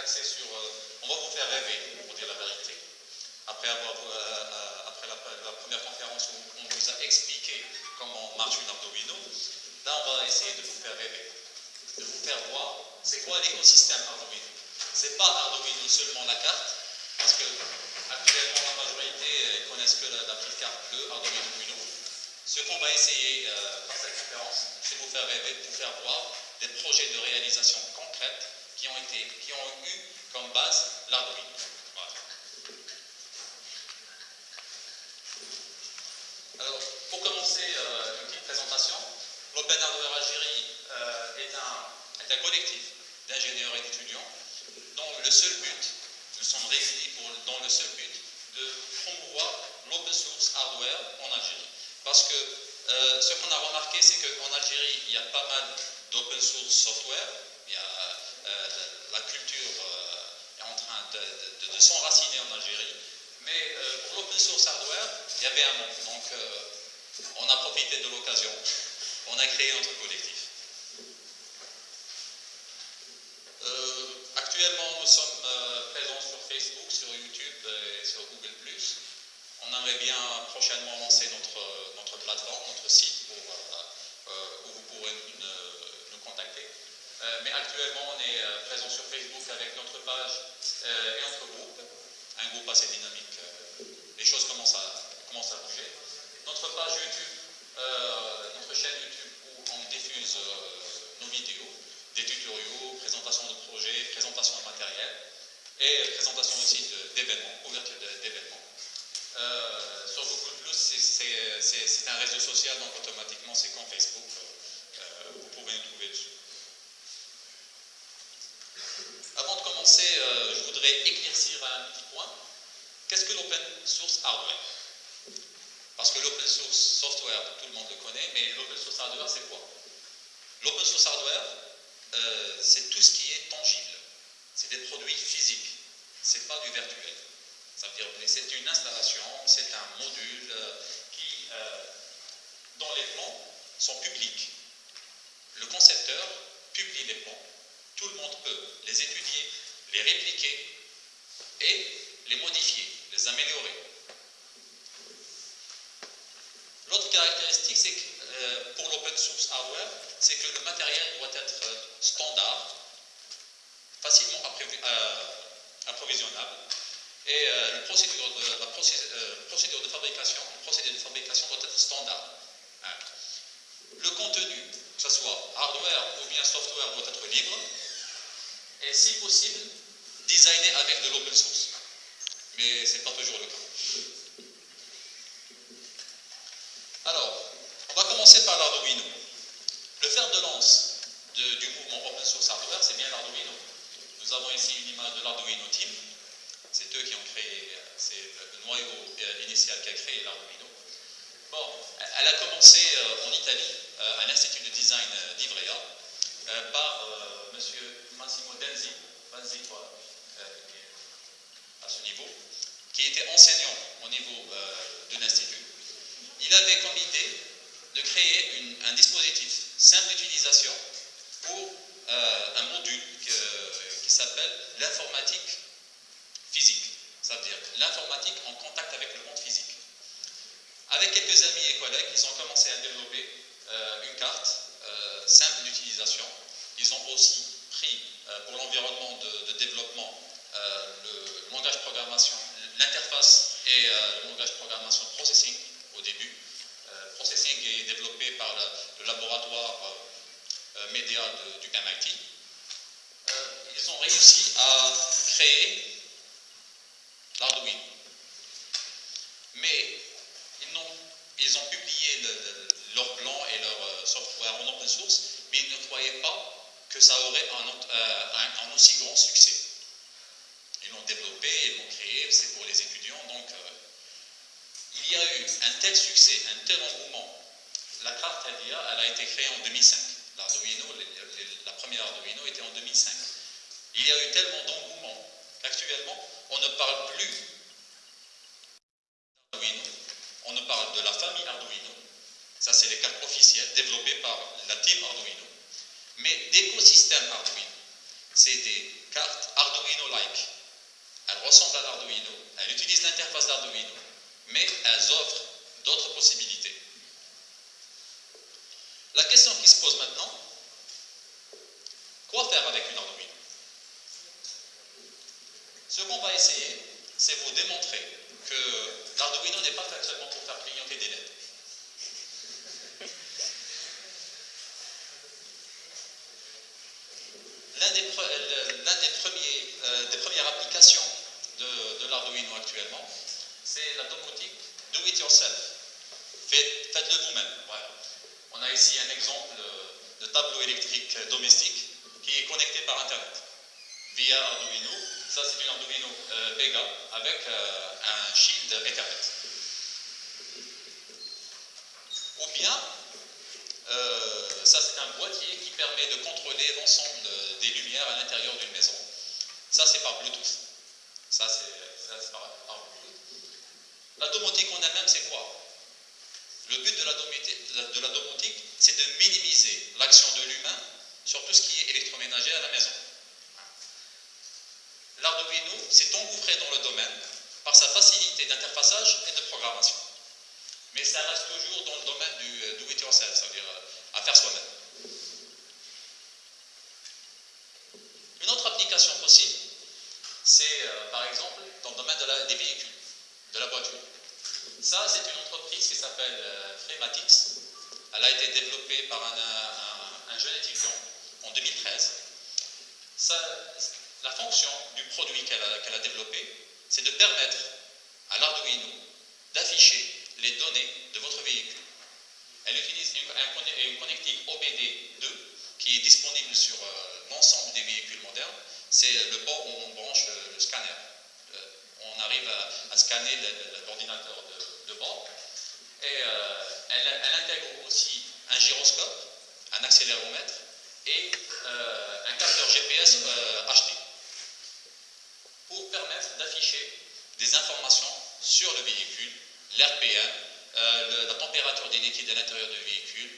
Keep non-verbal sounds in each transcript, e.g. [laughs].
Euh, on va vous faire rêver, pour dire la vérité. Après, euh, euh, la, première conférence où on vous a expliqué comment marche une abdomino, là, on va essayer de vous faire rêver, de vous faire voir c'est quoi l'écosystème Arduino. Ce C'est pas Arduino seulement la carte, parce que actuellement la majorité ne connaissent que la, petite carte bleue, Arduino Bruno. Ce qu'on va essayer euh, par cette conférence, c'est vous faire rêver, vous faire voir des projets de réalisation concrète qui ont, été, qui ont eu comme base l'Arduino. Alors, pour commencer euh, une petite présentation, l'Open Hardware Algérie euh, est, un, est, un, collectif d'ingénieurs et d'étudiants dont le seul but, nous sommes réunis pour, dans le seul but de promouvoir l'open source hardware en Algérie. Parce que euh, ce qu'on a remarqué, c'est qu'en Algérie, il y a pas mal d'open source software, il y a, la culture est en train de, de, de s'enraciner en Algérie, mais pour l'open source hardware, il y avait un manque. Donc, on a profité de l'occasion. Notre collectif. Euh, actuellement, nous sommes euh, présents sur Facebook, sur YouTube et sur Google+. On aimerait bien prochainement lancer notre, notre plateforme, notre site euh, où vous pourrez nous, contacter. mais actuellement, on est présent sur Facebook avec notre page et notre groupe, un groupe assez dynamique. les choses commencent à, commencent à bouger notre page YouTube, euh, notre chaîne YouTube où on diffuse euh, nos vidéos, des tutoriaux, présentations de projets, présentations de matériel et présentation aussi d'événements, ouverture d'événements. Euh, sur Google c'est un réseau social, donc automatiquement c'est comme Facebook, vous pouvez nous trouver dessus. Avant de commencer, je voudrais éclaircir un petit point. Qu'est-ce que l'open source hardware parce que l'open source software, tout le monde le connaît, mais l'open source hardware, c'est quoi L'open source hardware, euh, c'est tout ce qui est tangible. C'est des produits physiques. C'est pas du virtuel. Ça veut dire c'est une installation, c'est un module euh, qui, euh, dont les plans Le concepteur publie les plans. Tout le monde peut les étudier, les répliquer et les modifier, les améliorer. L'autre caractéristique, que euh, pour l'open source hardware, c'est que le matériel doit être euh, standard, facilement euh, approvisionnable, et la, procédure le procédé de fabrication doit être standard. Le contenu, que ce soit hardware ou bien software, doit être libre, et si possible, designé avec de l'open source. Mais ce n'est pas toujours le cas. Alors, on va commencer par l'Arduino. Le fer de lance du mouvement Open Source Hardware, c'est bien l'Arduino. Nous avons ici une image de l'Arduino Team. C'est eux qui ont créé, c'est le noyau euh, initial qui a créé l'Arduino. Bon, elle a commencé euh, en Italie, euh, à l'Institut de Design d'Ivrea, par M. Massimo Denzi, à ce niveau, qui était enseignant au niveau de l'Institut il avait comme idée de créer un dispositif simple d'utilisation pour euh, un module qui s'appelle l'informatique physique, c'est-à-dire l'informatique en contact avec le monde physique. Avec quelques amis et collègues, ils ont commencé à développer euh, une carte euh, simple d'utilisation. Ils ont aussi pris pour l'environnement de, développement le, langage de programmation, l'interface et le langage de programmation processing au début. Euh, processing est développé par le, laboratoire euh, euh, média du MIT. ils ont réussi à créer l'Arduino. Mais ils ont, ils ont publié leur plan et leur software en open source, mais ils ne croyaient pas ça aurait un, un aussi grand succès. Ils l'ont développé, ils l'ont créé, c'est pour les étudiants, donc il y a eu un tel succès, un tel engouement. La carte LIA, elle a été créée en 2005. L'Arduino, la première Arduino était en 2005. Il y a eu tellement d'engouement qu'actuellement, on ne parle plus d'Arduino, on ne parle de la famille Arduino. Ça, c'est les cartes officielles développées par la team Arduino. Mais d'écosystème Arduino. C'est des cartes Arduino-like. Elles ressemblent à l'Arduino. Elles utilisent l'interface d'Arduino elles offrent d'autres possibilités. La question qui se pose maintenant, quoi faire avec une Arduino? Ce qu'on va essayer, c'est vous démontrer que l'Arduino n'est pas fait seulement pour faire clignoter des lettres. L'un des, premiers, euh, des premières applications de, l'Arduino actuellement, c'est la domotique do it yourself. Faites-le vous-même. On a ici un exemple de tableau électrique domestique qui est connecté par Internet via Arduino. Ça, c'est une Arduino euh, avec euh, un shield Ethernet. Ou bien, ça, c'est un boîtier qui permet de contrôler l'ensemble des lumières à l'intérieur d'une maison. Ça, c'est par Bluetooth. Ça, c'est par, Bluetooth. La domotique en elle-même, c'est quoi? Le but de la domotique, c'est de minimiser l'action de l'humain sur tout ce qui est électroménager à la maison. L'Arduino s'est engouffré dans le domaine par sa facilité d'interfaçage et de programmation. Mais ça reste toujours dans le domaine du do it yourself, c'est-à-dire à faire soi-même. Une autre application possible, c'est euh, par exemple dans le domaine des véhicules, de la voiture. Ça, c'est une entreprise qui s'appelle euh. Elle a été développée par un, jeune étudiant en 2013. la fonction produit qu'elle a, développé, c'est de permettre à l'Arduino d'afficher les données de votre véhicule. Elle utilise une, une connectique OBD2 qui est disponible sur euh, l'ensemble des véhicules modernes, c'est le port où on branche le, scanner. Euh, on arrive à, scanner l'ordinateur de, bord. Et euh, elle, intègre aussi un gyroscope, un accéléromètre et euh, un capteur GPS pour des informations sur le véhicule, l'RPM, la température des liquides à l'intérieur du véhicule,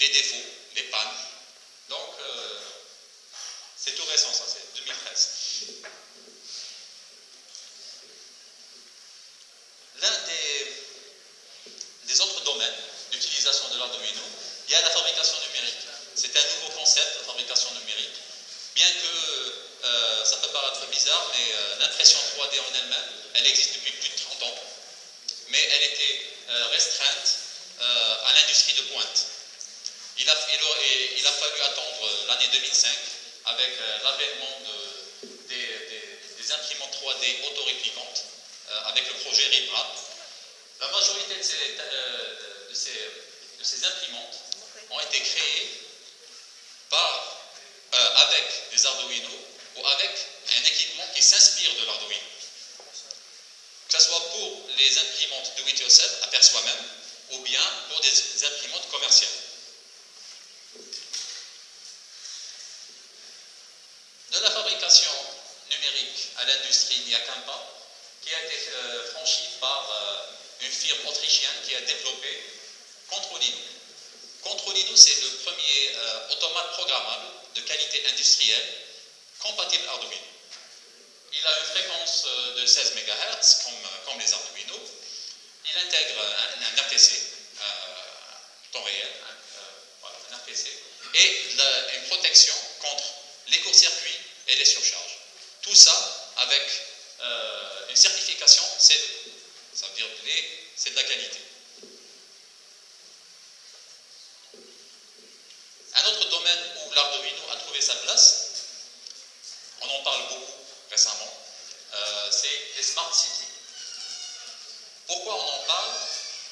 les défauts, les pannes. Donc, c'est tout récent, ça, c'est 2013. L'un des, autres domaines d'utilisation de l'Arduino, il y a la fabrication numérique. C'est un nouveau concept, la fabrication numérique. Euh, ça peut paraître bizarre, mais euh, l'impression 3D en elle-même, elle existe depuis plus de 30 ans. Mais elle était euh, restreinte à l'industrie de pointe. Il a, il a fallu attendre l'année 2005 avec euh, l'avènement des, imprimantes 3D autoréplicantes, euh, avec le projet RIPRA. La majorité de ces, euh, de ces, imprimantes ont été créées par, avec des Arduino ou avec un équipement qui s'inspire de l'Arduino. Que ce soit pour les imprimantes do it yourself, à faire soi-même, ou bien pour des imprimantes commerciales. de la fabrication numérique à l'industrie, il n'y a qu'un pas qui a été euh, franchi par euh, une firme autrichienne qui a développé Controlino. Controlino, c'est le premier euh, automate programmable de qualité industrielle compatible Arduino. Il a une fréquence de 16 MHz comme, les Arduino. Il intègre un, RTC, temps réel, un RTC, et une protection contre les courts-circuits et les surcharges. Tout ça avec euh, une certification CE. Ça veut dire que c'est de la qualité. Un autre domaine où l'Arduino a trouvé sa place, on en parle beaucoup récemment, euh, c'est les smart cities. Pourquoi on en parle?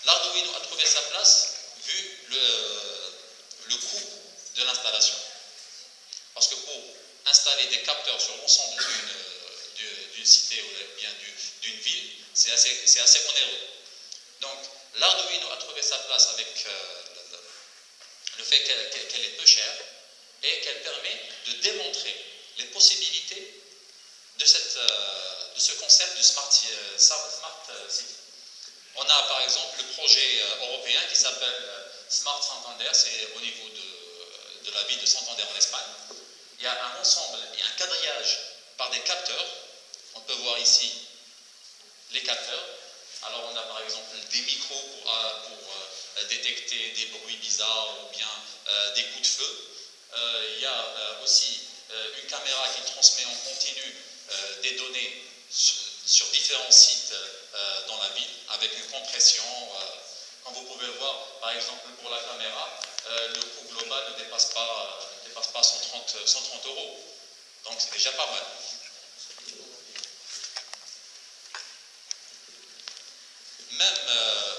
L'Arduino a trouvé sa place vu le, coût de l'installation. Parce que pour installer des capteurs sur l'ensemble d'une cité ou bien d'une ville, c'est assez, assez, onéreux. Donc, l'Arduino a trouvé sa place avec euh, le fait qu'elle est peu chère et qu'elle permet de démontrer les possibilités de, cette, euh, de ce concept de Smart, euh, smart, City. On a par exemple le projet européen qui s'appelle Smart Santander, c'est au niveau de, de la ville de Santander en Espagne il y a un ensemble, il y a un quadrillage par des capteurs. On peut voir ici les capteurs. Alors on a par exemple des micros pour, pour détecter des bruits bizarres ou bien des coups de feu. il y a aussi une caméra qui transmet en continu des données sur différents sites dans la ville avec une compression comme vous pouvez le voir, par exemple, pour la caméra, euh, le coût global ne dépasse pas, euh, dépasse pas 130, 130 euros. Donc c'est déjà pas mal. Même euh,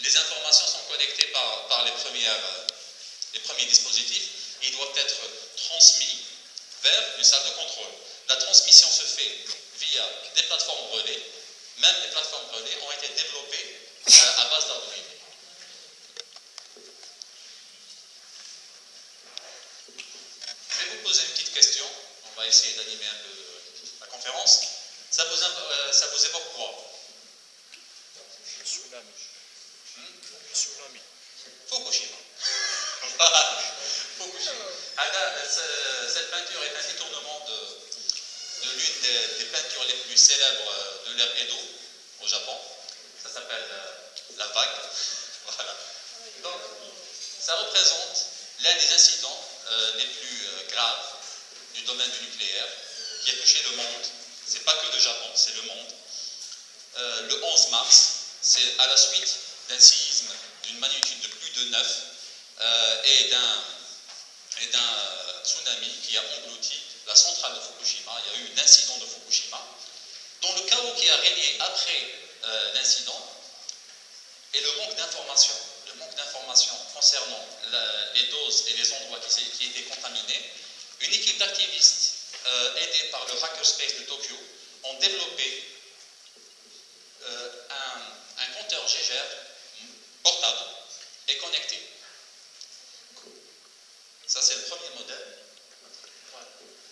les informations sont connectées par, les premiers dispositifs. Ils doivent être transmis vers une salle de contrôle. La transmission se fait via des plateformes relais. Même les plateformes relais ont été développées à base d'Arduino. poser une petite question. On va essayer d'animer un peu la conférence. Ça vous, euh, ça vous évoque quoi? Tsunami. Hmm? Tsunami. Fukushima. [laughs] [laughs] Fukushima. Cette peinture est un détournement de l'une des, peintures les plus célèbres de l'ère Edo au Japon. Ça s'appelle euh, la vague. [laughs] Voilà. Donc, ça représente l'un des incidents euh, les plus euh, graves du domaine du nucléaire qui a touché le monde. Ce n'est pas que le Japon, c'est le monde. Euh, le 11 mars, c'est à la suite d'un séisme d'une magnitude de plus de 9 et d'un tsunami qui a englouti la centrale de Fukushima. Il y a eu un incident de Fukushima, dont le chaos qui a régné après l'incident et le manque d'informations manque d'informations concernant les doses et les endroits qui, étaient contaminés, une équipe d'activistes euh, aidée par le Hackerspace de Tokyo ont développé euh, un, un, compteur GGR portable et connecté. Ça, c'est le premier modèle.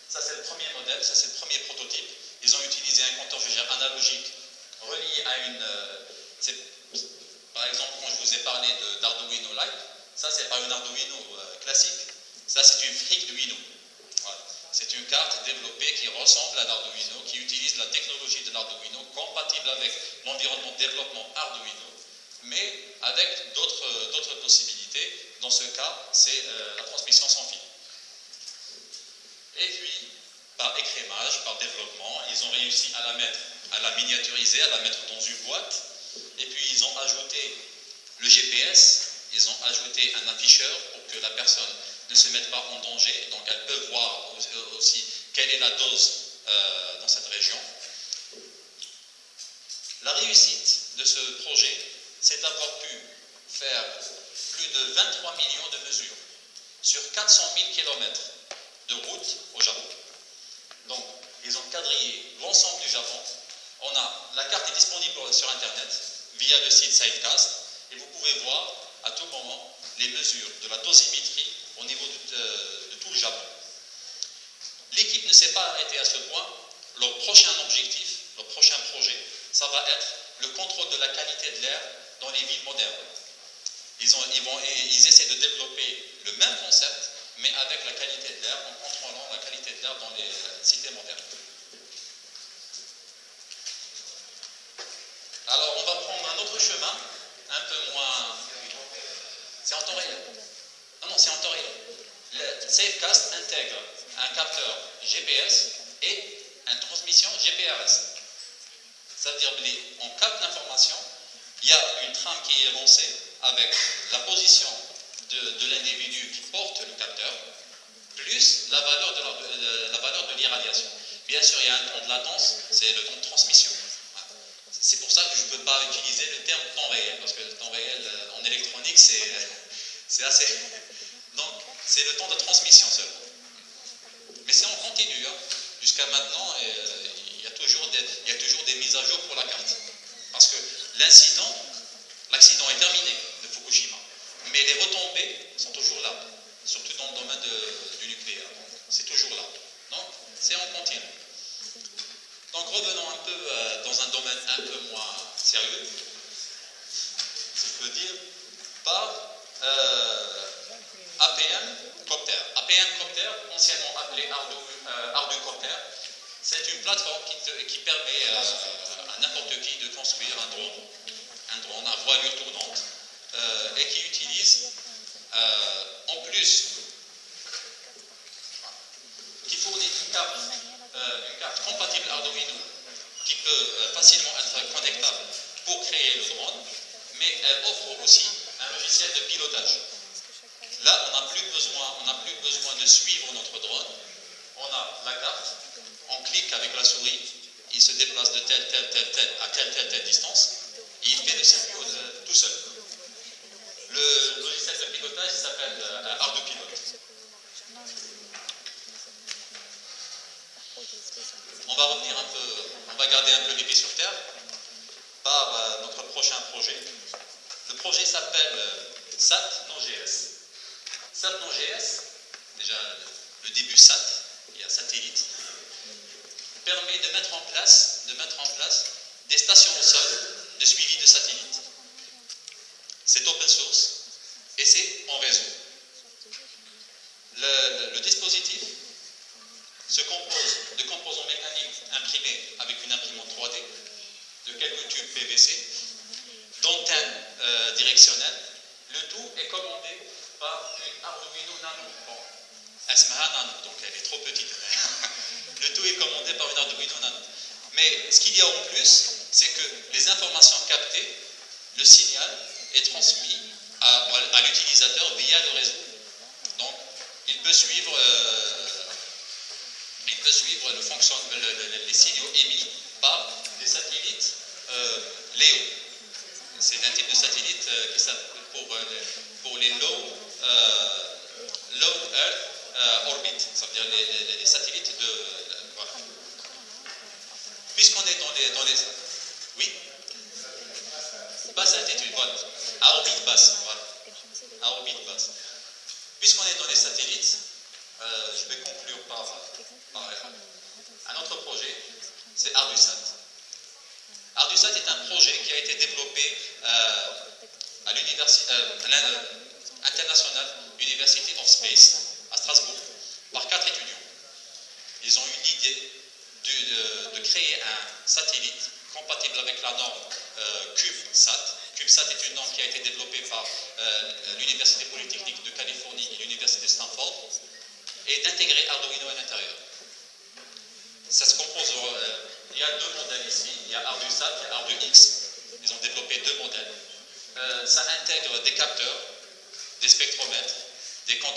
Ça, c'est le premier ça, c'est le premier prototype. Ils ont utilisé un compteur GGR analogique relié à une. Euh, par exemple, quand je vous ai parlé d'Arduino Lite, ça, c'est pas une Arduino euh, classique. Ça, c'est une FreakDuino. C'est une carte développée qui ressemble à l'Arduino, qui utilise la technologie de l'Arduino, compatible avec l'environnement de développement Arduino, mais avec d'autres possibilités. Dans ce cas, c'est euh, la transmission sans fil. Et puis, par écrémage, par développement, ils ont réussi à la mettre, à la miniaturiser, à la mettre dans une boîte et puis ils ont ajouté le GPS, ils ont ajouté un afficheur pour que la personne ne se mette pas en danger. Donc elle peut voir la dose euh, dans cette région. La réussite de ce projet, c'est d'avoir pu faire plus de 23 millions de mesures sur 400 000 km de route au Japon. Donc, ils ont quadrillé l'ensemble du Japon. On a, la carte est disponible sur Internet via le site Sidecast et vous pouvez voir à tout moment les mesures de la dosimétrie au niveau de, tout le Japon. S'est pas arrêtée à ce point. Leur prochain objectif, leur prochain projet, ça va être le contrôle de la qualité de l'air dans les villes modernes. Ils, ont, ils, vont, ils essaient de développer le même concept, mais avec la qualité de l'air, en contrôlant la qualité de l'air dans les cités modernes. Alors, on va prendre un autre chemin, un peu moins. C'est en temps réel. Non, non, c'est en temps réel. Le Safecast intègre un capteur GPS et une transmission GPRS. Ça veut dire qu'on capte l'information, il y a une trame qui est lancée avec la position de, l'individu qui porte le capteur, plus la valeur de, la valeur de l'irradiation. Bien sûr, il y a un temps de latence, c'est le temps de transmission. C'est pour ça que je ne peux pas utiliser le terme temps réel, parce que le temps réel euh, en électronique, c'est [laughs] assez. Donc, c'est le temps de transmission seulement. Mais c'est en continu. Hein. Jusqu'à maintenant, euh, il, y a toujours des, mises à jour pour la carte. Parce que l'incident, l'accident est terminé de Fukushima. Mais les retombées sont toujours là, surtout dans le domaine du nucléaire. C'est toujours là. Donc, c'est en continu. Donc revenons un peu euh, dans un domaine un peu moins this au sol de suivi de satellites. suivre, euh, il peut suivre le fonction, le, le, les signaux émis par des satellites euh, LEO. C'est un type de satellite euh, qui s'appelle pour, pour, les low, low Earth orbit, ça veut dire les, les, les satellites uh,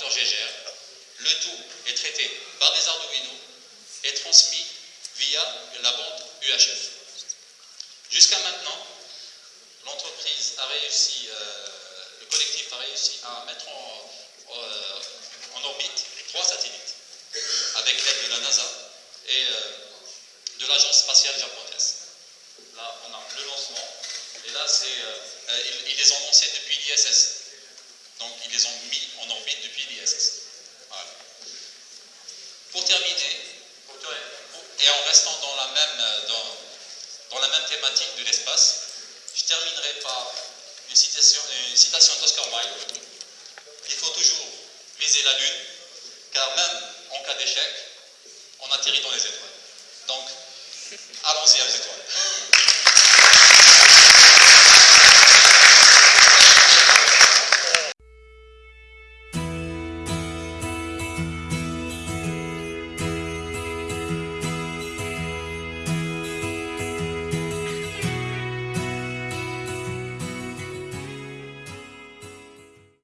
Le tout est traité par des Arduino et transmis via la bande UHF. Jusqu'à maintenant, l'entreprise a réussi, euh, le collectif a réussi à mettre euh, en, orbite trois satellites avec l'aide de la NASA et euh, de l'agence spatiale japonaise. Là, on a le lancement et là, c'est, ils, ils les ont lancés depuis l'ISS. Donc ils les ont mis en orbite depuis l'ISS. Voilà. Pour terminer,